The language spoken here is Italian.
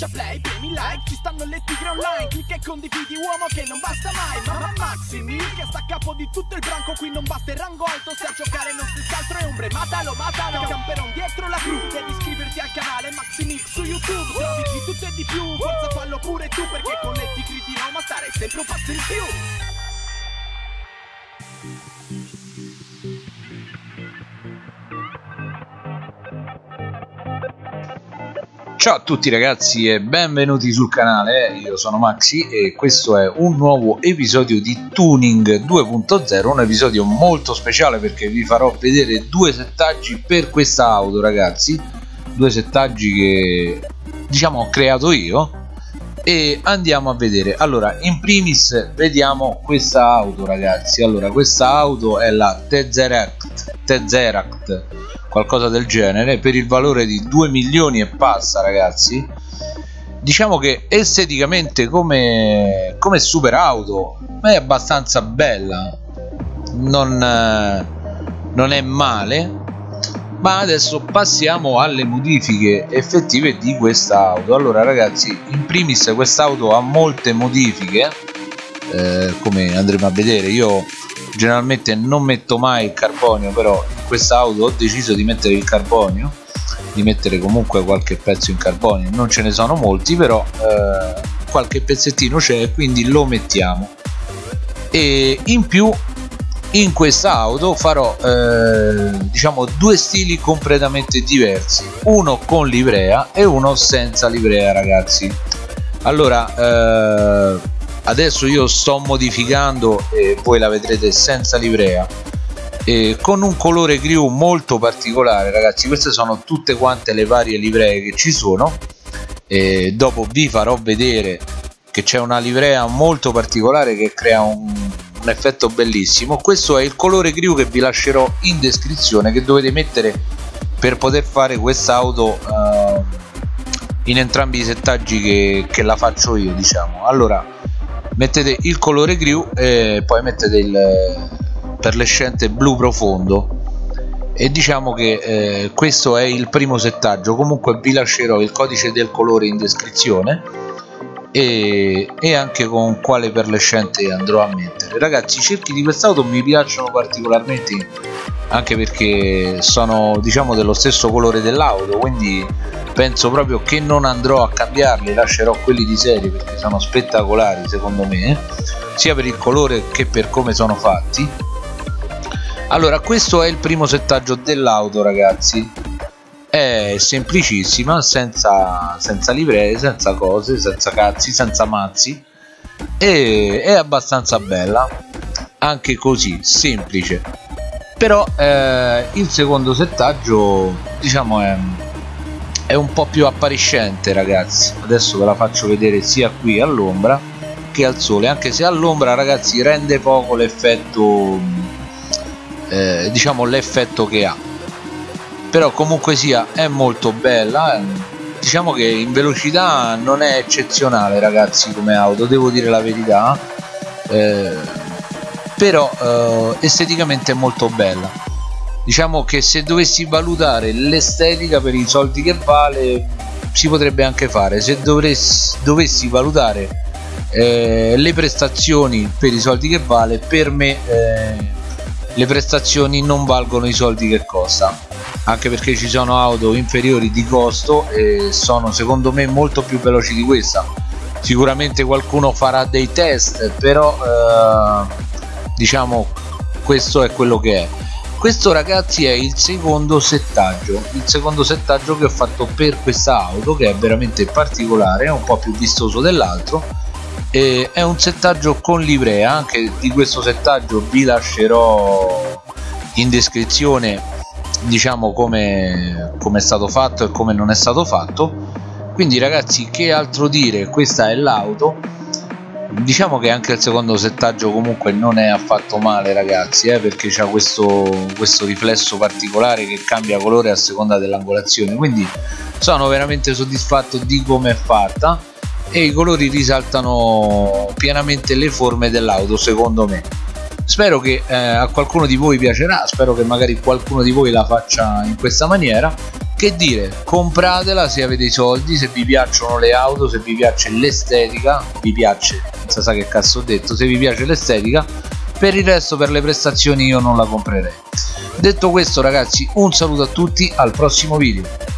schiaccia play, premi like Ci stanno le tigre online Clicca e condividi uomo che non basta mai Ma Maxi Mil che sta a capo di tutto il branco Qui non basta il rango alto Se a giocare non si altro è ombre Matalo, matalo Camperon dietro la cru Devi iscriverti al canale Maxi Mil su YouTube Trovi di tutto e di più Forza fallo pure tu Perché con le tigre di Roma stare sempre un passo in più Ciao a tutti ragazzi e benvenuti sul canale, io sono Maxi e questo è un nuovo episodio di Tuning 2.0, un episodio molto speciale perché vi farò vedere due settaggi per questa auto ragazzi, due settaggi che diciamo ho creato io. E andiamo a vedere. Allora in primis vediamo questa auto ragazzi. Allora questa auto è la Tezeract Tezeract qualcosa del genere per il valore di 2 milioni e passa ragazzi diciamo che esteticamente come, come super auto è abbastanza bella. Non, eh, non è male. Ma adesso passiamo alle modifiche effettive di questa auto. Allora ragazzi in primis quest'auto ha molte modifiche eh, come andremo a vedere. Io generalmente non metto mai il carbonio però questa auto ho deciso di mettere il carbonio di mettere comunque qualche pezzo in carbonio. Non ce ne sono molti però eh, qualche pezzettino c'è quindi lo mettiamo. E in più in questa auto farò eh, diciamo due stili completamente diversi. Uno con livrea e uno senza livrea ragazzi. Allora eh, adesso io sto modificando e voi la vedrete senza livrea e con un colore griù molto particolare ragazzi. Queste sono tutte quante le varie livree che ci sono. E dopo vi farò vedere che c'è una livrea molto particolare che crea un, un effetto bellissimo. Questo è il colore griù che vi lascerò in descrizione che dovete mettere per poter fare quest'auto uh, in entrambi i settaggi che, che la faccio io diciamo. Allora mettete il colore griù e poi mettete il perlescente blu profondo. E diciamo che eh, questo è il primo settaggio. Comunque vi lascerò il codice del colore in descrizione e, e anche con quale perlescente andrò a mettere. Ragazzi i cerchi di quest'auto mi piacciono particolarmente anche perché sono diciamo dello stesso colore dell'auto quindi penso proprio che non andrò a cambiarli lascerò quelli di serie perché sono spettacolari secondo me sia per il colore che per come sono fatti allora questo è il primo settaggio dell'auto ragazzi. È semplicissima senza, senza livree senza cose senza cazzi senza mazzi. E è abbastanza bella. Anche così semplice. Però eh, il secondo settaggio diciamo è è un po' più appariscente ragazzi. Adesso ve la faccio vedere sia qui all'ombra che al sole. Anche se all'ombra ragazzi rende poco l'effetto eh, diciamo l'effetto che ha. Però comunque sia è molto bella eh. diciamo che in velocità non è eccezionale ragazzi come auto devo dire la verità eh, però eh, esteticamente è molto bella. Diciamo che se dovessi valutare l'estetica per i soldi che vale si potrebbe anche fare. Se dovessi, dovessi valutare eh, le prestazioni per i soldi che vale per me eh, le prestazioni non valgono i soldi che costa anche perché ci sono auto inferiori di costo e sono secondo me molto più veloci di questa. Sicuramente qualcuno farà dei test però eh, diciamo questo è quello che è. Questo ragazzi è il secondo settaggio il secondo settaggio che ho fatto per questa auto che è veramente particolare è un po' più vistoso dell'altro e è un settaggio con livrea anche di questo settaggio vi lascerò in descrizione diciamo come, come è stato fatto e come non è stato fatto. Quindi ragazzi che altro dire? Questa è l'auto. Diciamo che anche il secondo settaggio comunque non è affatto male ragazzi eh, perché c'ha questo, questo riflesso particolare che cambia colore a seconda dell'angolazione. Quindi sono veramente soddisfatto di come è fatta e i colori risaltano pienamente le forme dell'auto secondo me. Spero che eh, a qualcuno di voi piacerà spero che magari qualcuno di voi la faccia in questa maniera. Che dire compratela se avete i soldi se vi piacciono le auto se vi piace l'estetica vi piace non sa che cazzo ho detto se vi piace l'estetica per il resto per le prestazioni io non la comprerei. Detto questo ragazzi un saluto a tutti al prossimo video